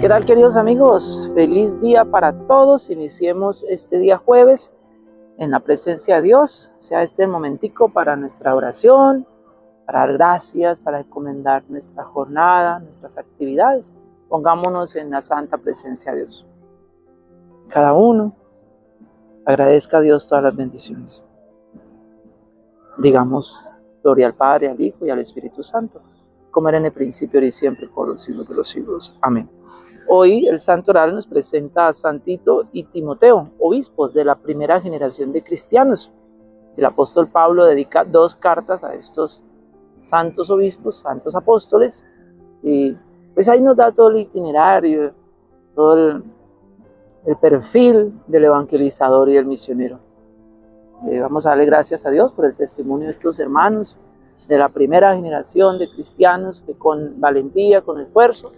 ¿Qué tal queridos amigos? Feliz día para todos. Iniciemos este día jueves en la presencia de Dios. Sea este momentico para nuestra oración, para dar gracias, para encomendar nuestra jornada, nuestras actividades. Pongámonos en la santa presencia de Dios. Cada uno agradezca a Dios todas las bendiciones. Digamos, gloria al Padre, al Hijo y al Espíritu Santo, como era en el principio y siempre por los siglos de los siglos. Amén. Hoy el Santo Oral nos presenta a Santito y Timoteo, obispos de la primera generación de cristianos. El apóstol Pablo dedica dos cartas a estos santos obispos, santos apóstoles, y pues ahí nos da todo el itinerario, todo el, perfil del evangelizador y del misionero. Eh, vamos a darle gracias a Dios por el testimonio de estos hermanos de la primera generación de cristianos que con valentía, con esfuerzo,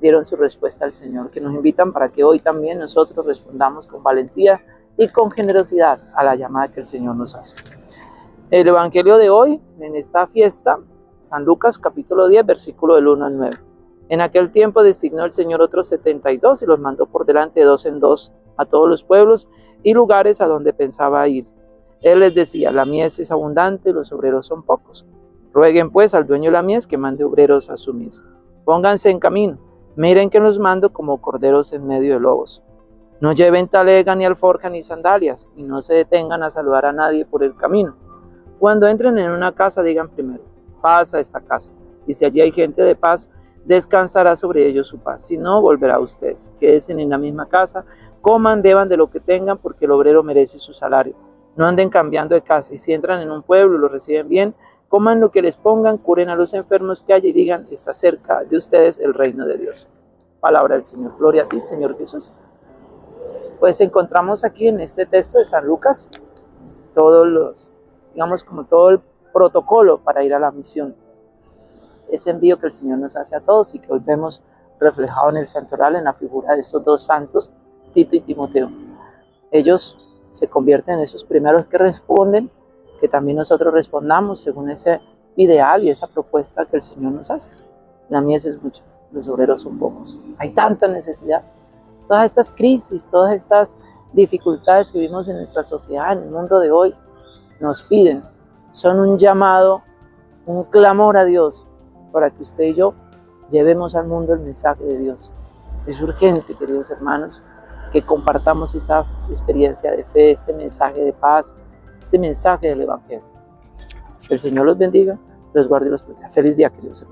dieron su respuesta al Señor, que nos invitan para que hoy también nosotros respondamos con valentía y con generosidad a la llamada que el Señor nos hace. El Evangelio de hoy, en esta fiesta, San Lucas capítulo 10, versículo del 1 al 9. En aquel tiempo designó el Señor otros 72 y los mandó por delante de dos en dos a todos los pueblos y lugares a donde pensaba ir. Él les decía, la mies es abundante los obreros son pocos. Rueguen pues al dueño de la mies que mande obreros a su mies. Pónganse en camino Miren que los mando como corderos en medio de lobos. No lleven talega ni alforja ni sandalias, y no se detengan a saludar a nadie por el camino. Cuando entren en una casa, digan primero, paz a esta casa, y si allí hay gente de paz, descansará sobre ellos su paz. Si no, volverá a ustedes. Quédense en la misma casa, coman, beban de lo que tengan, porque el obrero merece su salario. No anden cambiando de casa, y si entran en un pueblo y lo reciben bien, coman lo que les pongan, curen a los enfermos que hay y digan, está cerca de ustedes el reino de Dios. Palabra del Señor. Gloria a ti, Señor Jesús. Pues encontramos aquí en este texto de San Lucas todos los, digamos, como todo el protocolo para ir a la misión. Ese envío que el Señor nos hace a todos y que hoy vemos reflejado en el santoral en la figura de estos dos santos, Tito y Timoteo. Ellos se convierten en esos primeros que responden que también nosotros respondamos según ese ideal y esa propuesta que el Señor nos hace. La mies es mucha, los obreros son pocos. Hay tanta necesidad. Todas estas crisis, todas estas dificultades que vivimos en nuestra sociedad, en el mundo de hoy, nos piden, son un llamado, un clamor a Dios para que usted y yo llevemos al mundo el mensaje de Dios. Es urgente, queridos hermanos, que compartamos esta experiencia de fe, este mensaje de paz, este mensaje del Evangelio. El Señor los bendiga, los guarde y los proteja. Feliz día, queridos hermanos.